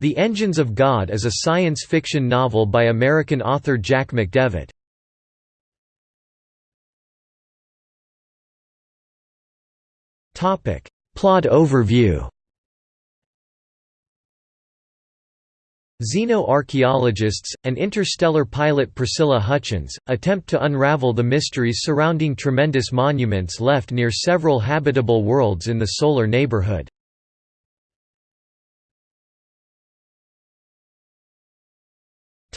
The Engines of God is a science fiction novel by American author Jack McDevitt. Topic: Plot overview Xenoarchaeologists, and interstellar pilot Priscilla Hutchins, attempt to unravel the mysteries surrounding tremendous monuments left near several habitable worlds in the solar neighborhood.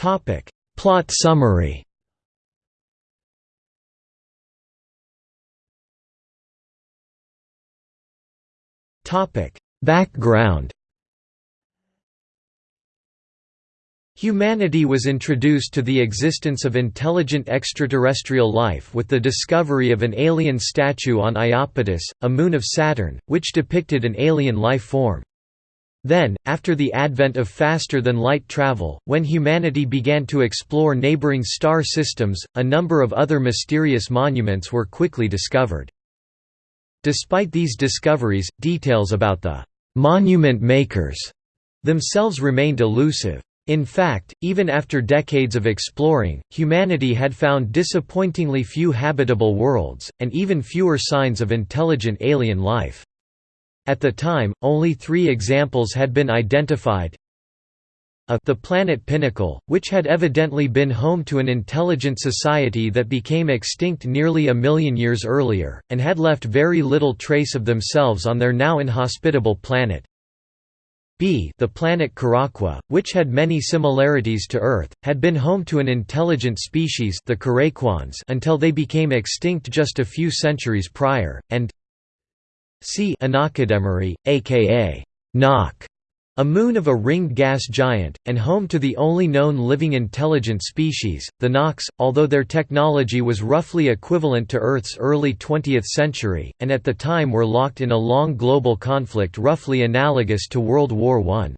Plot summary. Topic: Background. Humanity was introduced to the existence of intelligent extraterrestrial life with the discovery of an alien statue on Iapetus, a moon of Saturn, which depicted an alien life form. Then, after the advent of faster-than-light travel, when humanity began to explore neighboring star systems, a number of other mysterious monuments were quickly discovered. Despite these discoveries, details about the «monument makers» themselves remained elusive. In fact, even after decades of exploring, humanity had found disappointingly few habitable worlds, and even fewer signs of intelligent alien life. At the time, only three examples had been identified. A the planet Pinnacle, which had evidently been home to an intelligent society that became extinct nearly a million years earlier, and had left very little trace of themselves on their now inhospitable planet. B the planet Quraqua, which had many similarities to Earth, had been home to an intelligent species the until they became extinct just a few centuries prior, and C Anakademari, aka Nok, a moon of a ringed gas giant, and home to the only known living intelligent species, the Nox, although their technology was roughly equivalent to Earth's early 20th century, and at the time were locked in a long global conflict roughly analogous to World War I.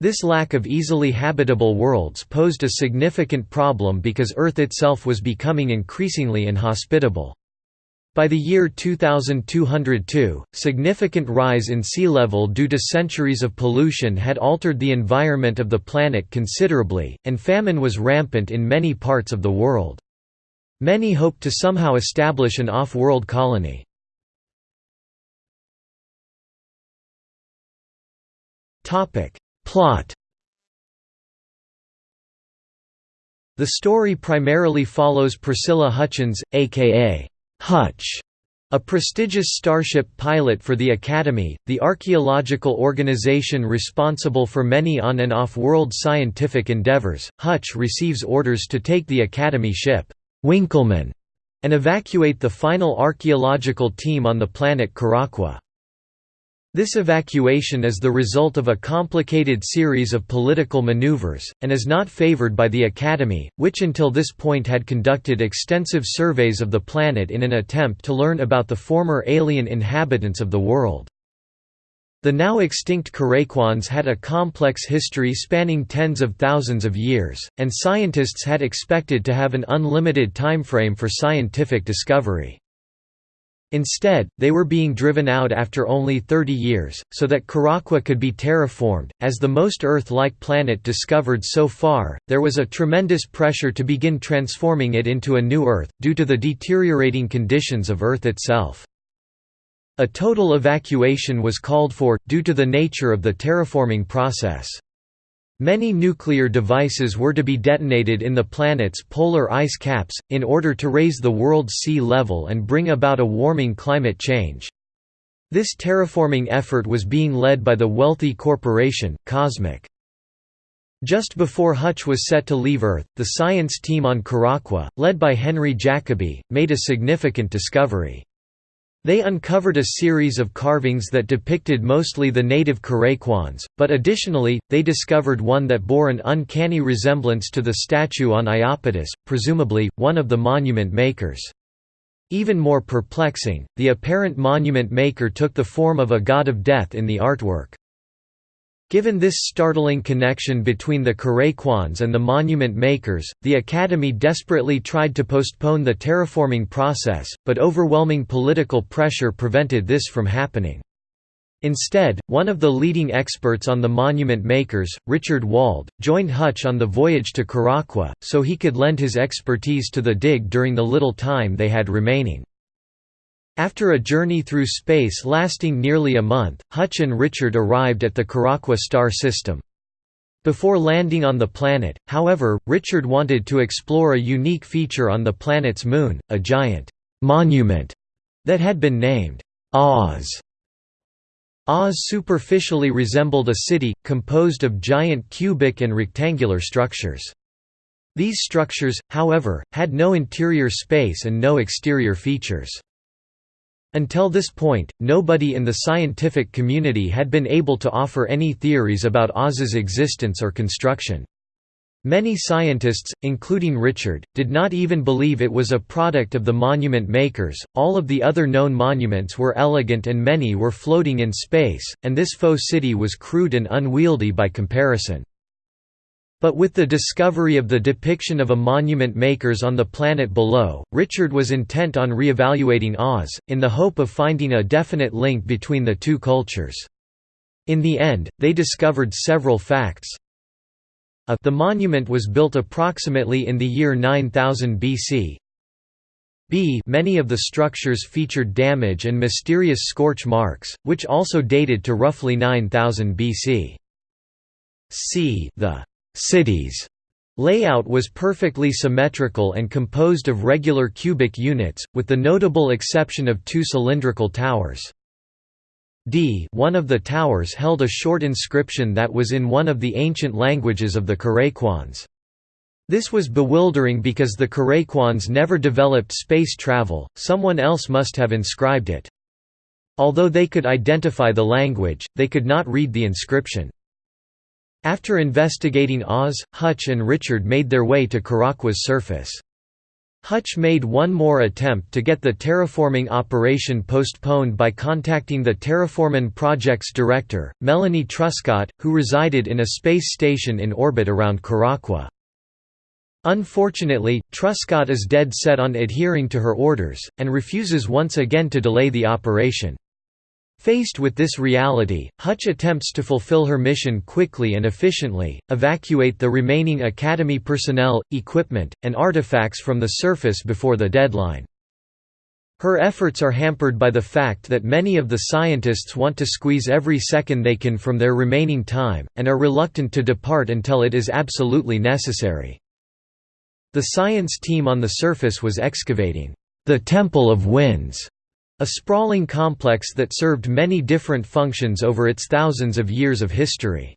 This lack of easily habitable worlds posed a significant problem because Earth itself was becoming increasingly inhospitable. By the year 2202, significant rise in sea level due to centuries of pollution had altered the environment of the planet considerably, and famine was rampant in many parts of the world. Many hoped to somehow establish an off-world colony. Plot The story primarily follows Priscilla Hutchins, a.k.a. Hutch, a prestigious starship pilot for the Academy, the archaeological organization responsible for many on and off-world scientific endeavors, Hutch receives orders to take the Academy ship, Winckelmann, and evacuate the final archaeological team on the planet Quraqua. This evacuation is the result of a complicated series of political maneuvers, and is not favored by the Academy, which until this point had conducted extensive surveys of the planet in an attempt to learn about the former alien inhabitants of the world. The now extinct Karaquans had a complex history spanning tens of thousands of years, and scientists had expected to have an unlimited timeframe for scientific discovery. Instead, they were being driven out after only 30 years, so that Quraqua could be terraformed. As the most Earth like planet discovered so far, there was a tremendous pressure to begin transforming it into a new Earth, due to the deteriorating conditions of Earth itself. A total evacuation was called for, due to the nature of the terraforming process. Many nuclear devices were to be detonated in the planet's polar ice caps, in order to raise the world's sea level and bring about a warming climate change. This terraforming effort was being led by the wealthy corporation, Kosmik. Just before Hutch was set to leave Earth, the science team on Quraqua, led by Henry Jacobi, made a significant discovery. They uncovered a series of carvings that depicted mostly the native Karaquans, but additionally, they discovered one that bore an uncanny resemblance to the statue on Iapetus, presumably, one of the monument makers. Even more perplexing, the apparent monument maker took the form of a god of death in the artwork. Given this startling connection between the Karaquans and the monument makers, the Academy desperately tried to postpone the terraforming process, but overwhelming political pressure prevented this from happening. Instead, one of the leading experts on the monument makers, Richard Wald, joined Hutch on the voyage to Quraqua, so he could lend his expertise to the dig during the little time they had remaining. After a journey through space lasting nearly a month, Hutch and Richard arrived at the Quraqua star system. Before landing on the planet, however, Richard wanted to explore a unique feature on the planet's moon, a giant monument that had been named Oz. Oz superficially resembled a city, composed of giant cubic and rectangular structures. These structures, however, had no interior space and no exterior features. Until this point, nobody in the scientific community had been able to offer any theories about Oz's existence or construction. Many scientists, including Richard, did not even believe it was a product of the monument makers. All of the other known monuments were elegant and many were floating in space, and this faux city was crude and unwieldy by comparison. But with the discovery of the depiction of a monument makers on the planet below, Richard was intent on re-evaluating Oz, in the hope of finding a definite link between the two cultures. In the end, they discovered several facts, a the monument was built approximately in the year 9000 BC. B many of the structures featured damage and mysterious scorch marks, which also dated to roughly 9000 BC. C the cities layout was perfectly symmetrical and composed of regular cubic units, with the notable exception of two cylindrical towers. D one of the towers held a short inscription that was in one of the ancient languages of the Karaquans. This was bewildering because the Karaquans never developed space travel, someone else must have inscribed it. Although they could identify the language, they could not read the inscription. After investigating Oz, Hutch and Richard made their way to Quraqua's surface. Hutch made one more attempt to get the terraforming operation postponed by contacting the Terraforming Project's director, Melanie Truscott, who resided in a space station in orbit around Quraqua. Unfortunately, Truscott is dead set on adhering to her orders, and refuses once again to delay the operation. Faced with this reality, Hutch attempts to fulfill her mission quickly and efficiently, evacuate the remaining Academy personnel, equipment, and artifacts from the surface before the deadline. Her efforts are hampered by the fact that many of the scientists want to squeeze every second they can from their remaining time, and are reluctant to depart until it is absolutely necessary. The science team on the surface was excavating, "...the Temple of Winds", a sprawling complex that served many different functions over its thousands of years of history.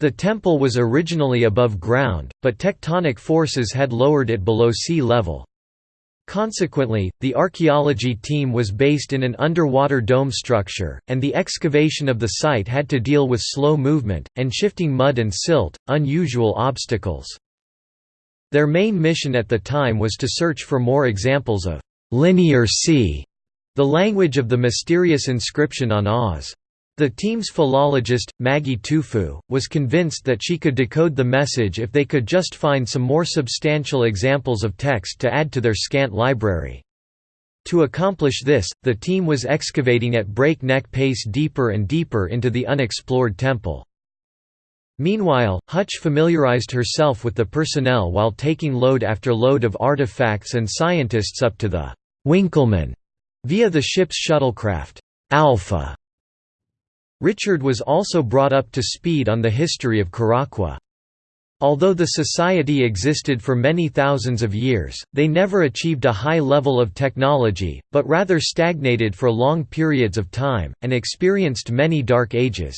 The temple was originally above ground, but tectonic forces had lowered it below sea level. Consequently, the archaeology team was based in an underwater dome structure, and the excavation of the site had to deal with slow movement, and shifting mud and silt, unusual obstacles. Their main mission at the time was to search for more examples of Linear C the language of the mysterious inscription on Oz. The team's philologist, Maggie Tufu, was convinced that she could decode the message if they could just find some more substantial examples of text to add to their scant library. To accomplish this, the team was excavating at breakneck pace deeper and deeper into the unexplored temple. Meanwhile, Hutch familiarized herself with the personnel while taking load after load of artifacts and scientists up to the Winckelmann via the ship's shuttlecraft, Alpha. Richard was also brought up to speed on the history of Quraqua. Although the society existed for many thousands of years, they never achieved a high level of technology, but rather stagnated for long periods of time, and experienced many dark ages.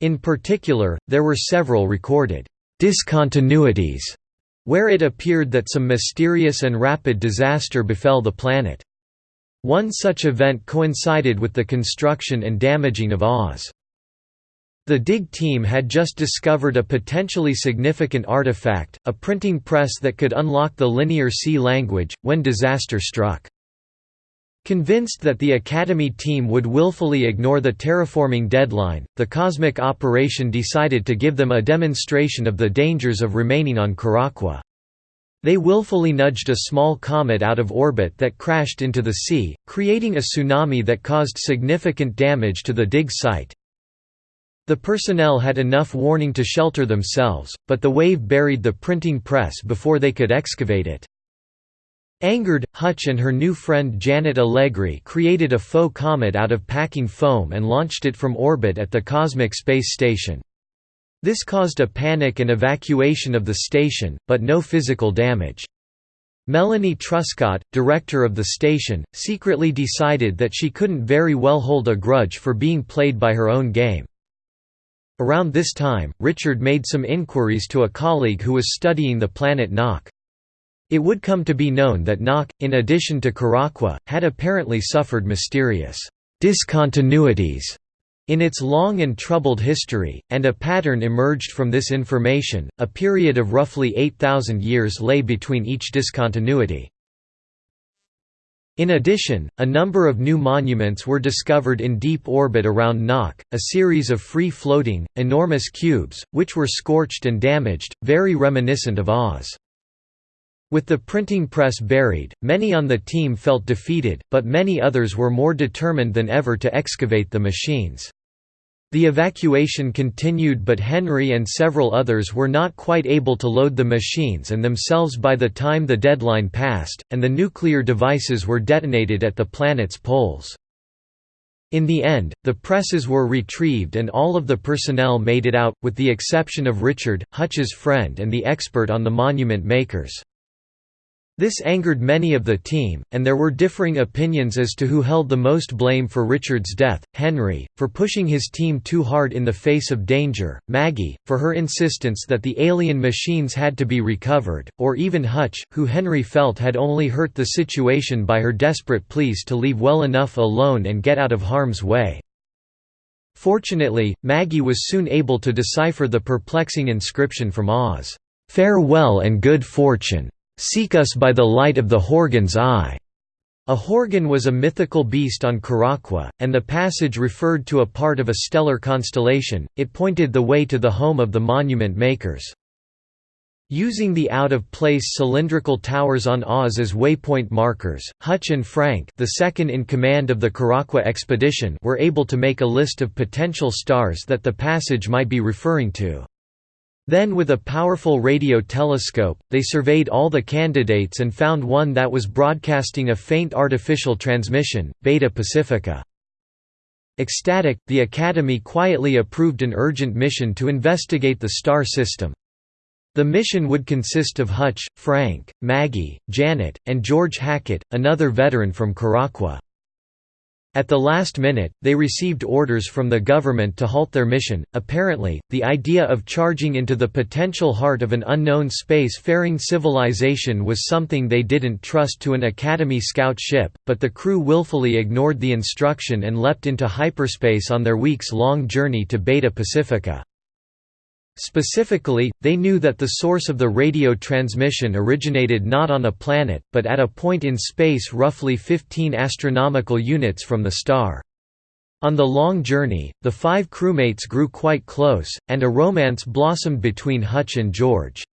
In particular, there were several recorded discontinuities, where it appeared that some mysterious and rapid disaster befell the planet. One such event coincided with the construction and damaging of Oz. The DIG team had just discovered a potentially significant artifact, a printing press that could unlock the Linear C language, when disaster struck. Convinced that the Academy team would willfully ignore the terraforming deadline, the Kosmik Operation decided to give them a demonstration of the dangers of remaining on Quraqua. They willfully nudged a small comet out of orbit that crashed into the sea, creating a tsunami that caused significant damage to the dig site. The personnel had enough warning to shelter themselves, but the wave buried the printing press before they could excavate it. Angered, Hutch and her new friend Janet Allegri created a faux comet out of packing foam and launched it from orbit at the Kosmik Space Station. This caused a panic and evacuation of the station, but no physical damage. Melanie Truscott, director of the station, secretly decided that she couldn't very well hold a grudge for being played by her own game. Around this time, Richard made some inquiries to a colleague who was studying the planet Nok. It would come to be known that Nok, in addition to Quraqua, had apparently suffered mysterious discontinuities in its long and troubled history, and a pattern emerged from this information, a period of roughly 8,000 years lay between each discontinuity. In addition, a number of new monuments were discovered in deep orbit around Nok, a series of free-floating, enormous cubes, which were scorched and damaged, very reminiscent of Oz. With the printing press buried, many on the team felt defeated, but many others were more determined than ever to excavate the machines. The evacuation continued but Henry and several others were not quite able to load the machines and themselves by the time the deadline passed, and the nuclear devices were detonated at the planet's poles. In the end, the presses were retrieved and all of the personnel made it out, with the exception of Richard, Hutch's friend and the expert on the monument makers. This angered many of the team, and there were differing opinions as to who held the most blame for Richard's death, Henry, for pushing his team too hard in the face of danger, Maggie, for her insistence that the alien machines had to be recovered, or even Hutch, who Henry felt had only hurt the situation by her desperate pleas to leave well enough alone and get out of harm's way. Fortunately, Maggie was soon able to decipher the perplexing inscription from Oz, "'Farewell and good fortune' Seek us by the light of the Horgan's eye. A Horgan was a mythical beast on Quraqua, and the passage referred to a part of a stellar constellation, it pointed the way to the home of the monument makers. Using the out-of-place cylindrical towers on Oz as waypoint markers, Hutch and Frank the second in command of the Quraqua expedition were able to make a list of potential stars that the passage might be referring to. Then with a powerful radio telescope, they surveyed all the candidates and found one that was broadcasting a faint artificial transmission, Beta Pacifica. Ecstatic, the Academy quietly approved an urgent mission to investigate the star system. The mission would consist of Hutch, Frank, Maggie, Janet, and George Hackett, another veteran from Quraqua. At the last minute, they received orders from the government to halt their mission. Apparently, the idea of charging into the potential heart of an unknown space-faring civilization was something they didn't trust to an Academy scout ship, but the crew willfully ignored the instruction and leapt into hyperspace on their weeks-long journey to Beta Pacifica. Specifically, they knew that the source of the radio transmission originated not on a planet, but at a point in space roughly 15 astronomical units from the star. On the long journey, the five crewmates grew quite close, and a romance blossomed between Hutch and George.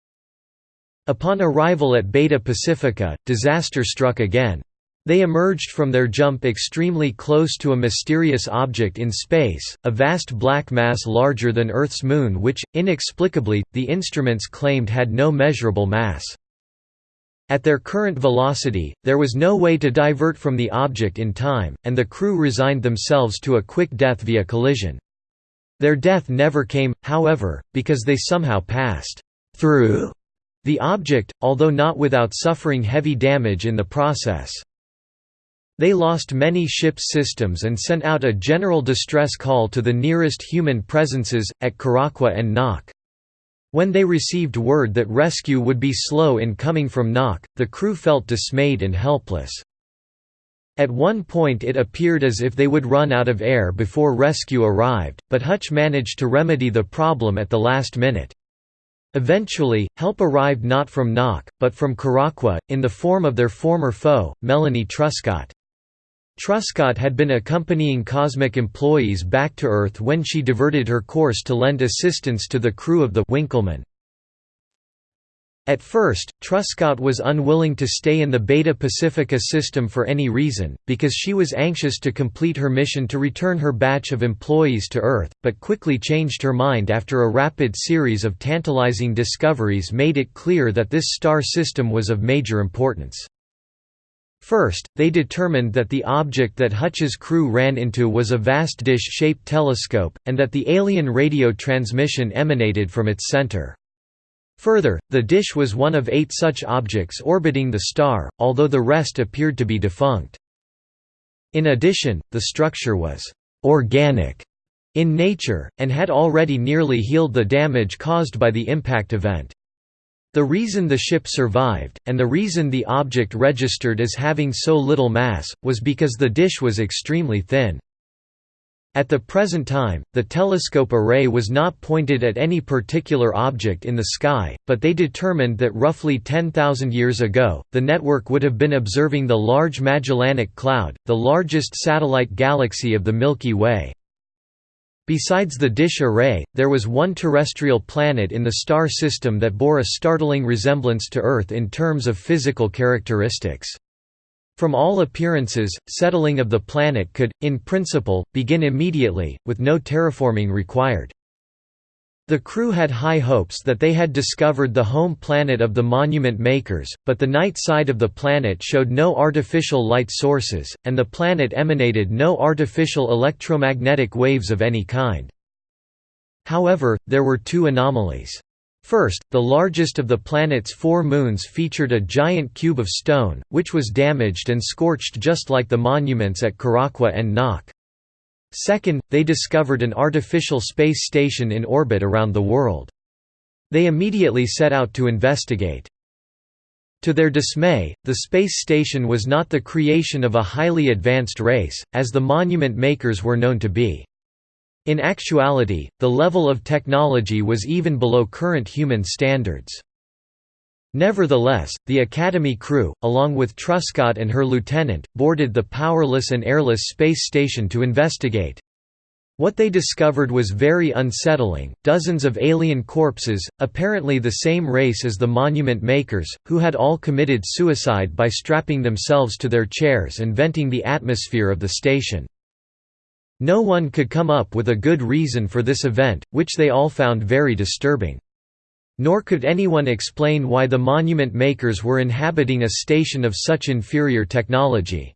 Upon arrival at Beta Pacifica, disaster struck again. They emerged from their jump extremely close to a mysterious object in space, a vast black mass larger than Earth's moon which, inexplicably, the instruments claimed had no measurable mass. At their current velocity, there was no way to divert from the object in time, and the crew resigned themselves to a quick death via collision. Their death never came, however, because they somehow passed through the object, although not without suffering heavy damage in the process. They lost many ship's systems and sent out a general distress call to the nearest human presences, at Quraqua and Nok. When they received word that rescue would be slow in coming from Nok, the crew felt dismayed and helpless. At one point it appeared as if they would run out of air before rescue arrived, but Hutch managed to remedy the problem at the last minute. Eventually, help arrived not from Nok, but from Quraqua, in the form of their former foe, Melanie Truscott. Truscott had been accompanying Kosmik employees back to Earth when she diverted her course to lend assistance to the crew of the Winckelmann. At first, Truscott was unwilling to stay in the Beta Pacifica system for any reason, because she was anxious to complete her mission to return her batch of employees to Earth, but quickly changed her mind after a rapid series of tantalizing discoveries made it clear that this star system was of major importance. First, they determined that the object that Hutch's crew ran into was a vast dish-shaped telescope, and that the alien radio transmission emanated from its center. Further, the dish was one of eight such objects orbiting the star, although the rest appeared to be defunct. In addition, the structure was «organic» in nature, and had already nearly healed the damage caused by the impact event. The reason the ship survived, and the reason the object registered as having so little mass, was because the dish was extremely thin. At the present time, the telescope array was not pointed at any particular object in the sky, but they determined that roughly 10,000 years ago, the network would have been observing the Large Magellanic Cloud, the largest satellite galaxy of the Milky Way. Besides the dish array, there was one terrestrial planet in the star system that bore a startling resemblance to Earth in terms of physical characteristics. From all appearances, settling of the planet could, in principle, begin immediately, with no terraforming required. The crew had high hopes that they had discovered the home planet of the monument makers, but the night side of the planet showed no artificial light sources, and the planet emanated no artificial electromagnetic waves of any kind. However, there were two anomalies. First, the largest of the planet's four moons featured a giant cube of stone, which was damaged and scorched just like the monuments at Quraqua and Nok. Second, they discovered an artificial space station in orbit around the world. They immediately set out to investigate. To their dismay, the space station was not the creation of a highly advanced race, as the monument makers were known to be. In actuality, the level of technology was even below current human standards. Nevertheless, the Academy crew, along with Truscott and her lieutenant, boarded the powerless and airless space station to investigate. What they discovered was very unsettling, dozens of alien corpses, apparently the same race as the monument makers, who had all committed suicide by strapping themselves to their chairs and venting the atmosphere of the station. No one could come up with a good reason for this event, which they all found very disturbing. Nor could anyone explain why the monument makers were inhabiting a station of such inferior technology.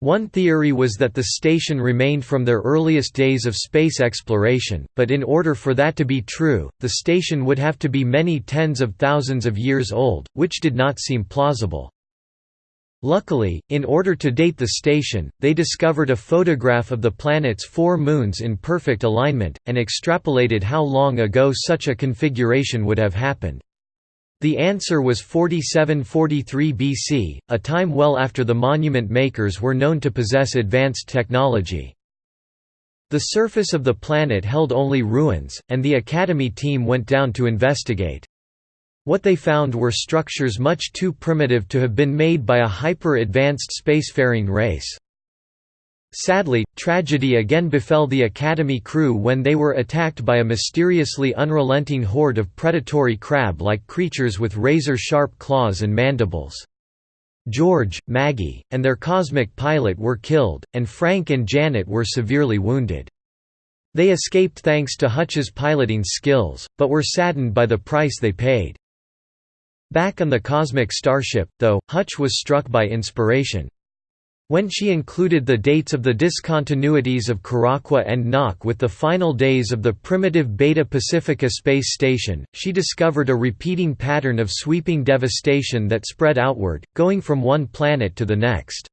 One theory was that the station remained from their earliest days of space exploration, but in order for that to be true, the station would have to be many tens of thousands of years old, which did not seem plausible. Luckily, in order to date the station, they discovered a photograph of the planet's four moons in perfect alignment, and extrapolated how long ago such a configuration would have happened. The answer was 4743 BC, a time well after the monument makers were known to possess advanced technology. The surface of the planet held only ruins, and the Academy team went down to investigate. What they found were structures much too primitive to have been made by a hyper-advanced spacefaring race. Sadly, tragedy again befell the Academy crew when they were attacked by a mysteriously unrelenting horde of predatory crab-like creatures with razor-sharp claws and mandibles. George, Maggie, and their cosmic pilot were killed, and Frank and Janet were severely wounded. They escaped thanks to Hutch's piloting skills, but were saddened by the price they paid. Back on the cosmic starship, though, Hutch was struck by inspiration. When she included the dates of the discontinuities of Quraqua and Nok with the final days of the primitive Beta Pacifica space station, she discovered a repeating pattern of sweeping devastation that spread outward, going from one planet to the next.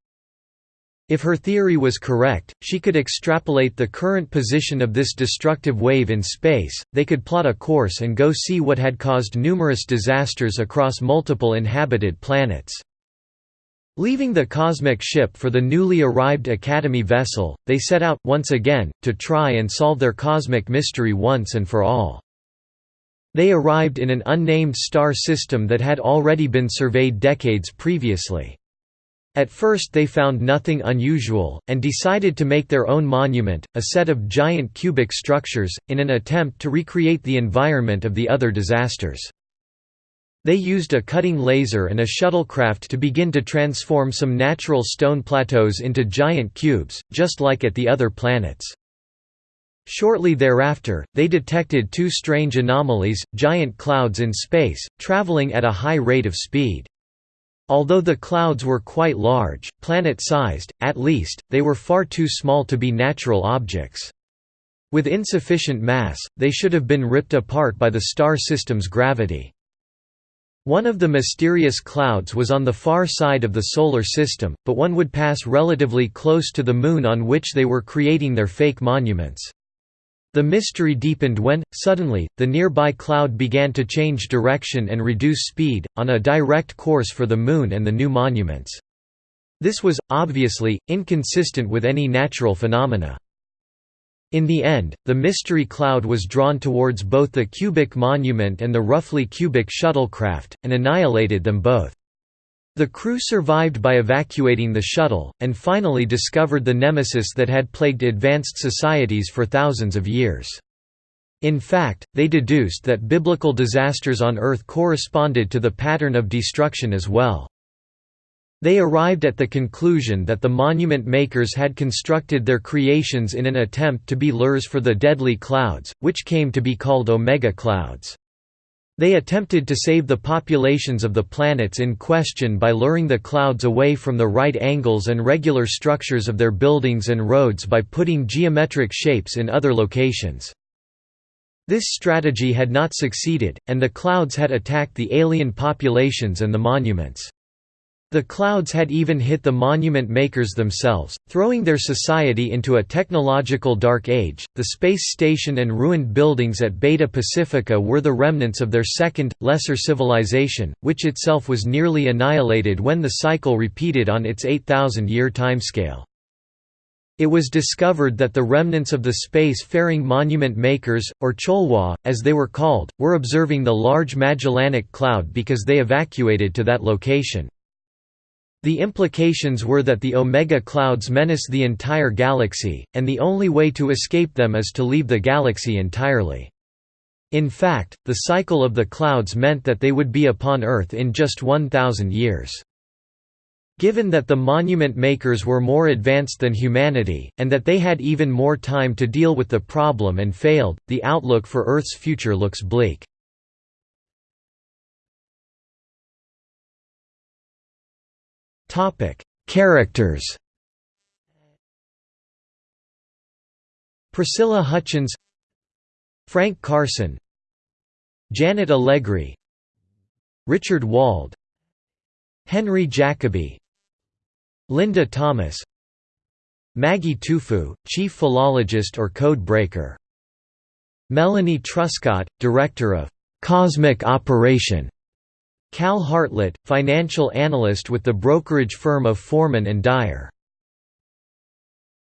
If her theory was correct, she could extrapolate the current position of this destructive wave in space, they could plot a course and go see what had caused numerous disasters across multiple inhabited planets. Leaving the cosmic ship for the newly arrived Academy vessel, they set out, once again, to try and solve their cosmic mystery once and for all. They arrived in an unnamed star system that had already been surveyed decades previously. At first they found nothing unusual, and decided to make their own monument, a set of giant cubic structures, in an attempt to recreate the environment of the other disasters. They used a cutting laser and a shuttlecraft to begin to transform some natural stone plateaus into giant cubes, just like at the other planets. Shortly thereafter, they detected two strange anomalies, giant clouds in space, traveling at a high rate of speed. Although the clouds were quite large, planet-sized, at least, they were far too small to be natural objects. With insufficient mass, they should have been ripped apart by the star system's gravity. One of the mysterious clouds was on the far side of the Solar System, but one would pass relatively close to the Moon on which they were creating their fake monuments. The mystery deepened when, suddenly, the nearby cloud began to change direction and reduce speed, on a direct course for the Moon and the new monuments. This was, obviously, inconsistent with any natural phenomena. In the end, the mystery cloud was drawn towards both the cubic monument and the roughly cubic shuttlecraft, and annihilated them both. The crew survived by evacuating the shuttle, and finally discovered the nemesis that had plagued advanced societies for thousands of years. In fact, they deduced that biblical disasters on Earth corresponded to the pattern of destruction as well. They arrived at the conclusion that the monument makers had constructed their creations in an attempt to be lures for the deadly clouds, which came to be called omega clouds. They attempted to save the populations of the planets in question by luring the clouds away from the right angles and regular structures of their buildings and roads by putting geometric shapes in other locations. This strategy had not succeeded, and the clouds had attacked the alien populations and the monuments. The clouds had even hit the monument makers themselves, throwing their society into a technological dark age. The space station and ruined buildings at Beta Pacifica were the remnants of their second, lesser civilization, which itself was nearly annihilated when the cycle repeated on its 8,000 year timescale. It was discovered that the remnants of the space-faring monument makers, or Cholwa, as they were called, were observing the Large Magellanic Cloud because they evacuated to that location. The implications were that the Omega clouds menace the entire galaxy, and the only way to escape them is to leave the galaxy entirely. In fact, the cycle of the clouds meant that they would be upon Earth in just 1,000 years. Given that the monument makers were more advanced than humanity, and that they had even more time to deal with the problem and failed, the outlook for Earth's future looks bleak. Topic: Characters. Priscilla Hutchins, Frank Carson, Janet Allegri, Richard Wald, Henry Jacobi, Linda Thomas, Maggie Tufu, chief philologist or code breaker. Melanie Truscott, director of Kosmik Operation. Cal Hartlett, financial analyst with the brokerage firm of Foreman and Dyer.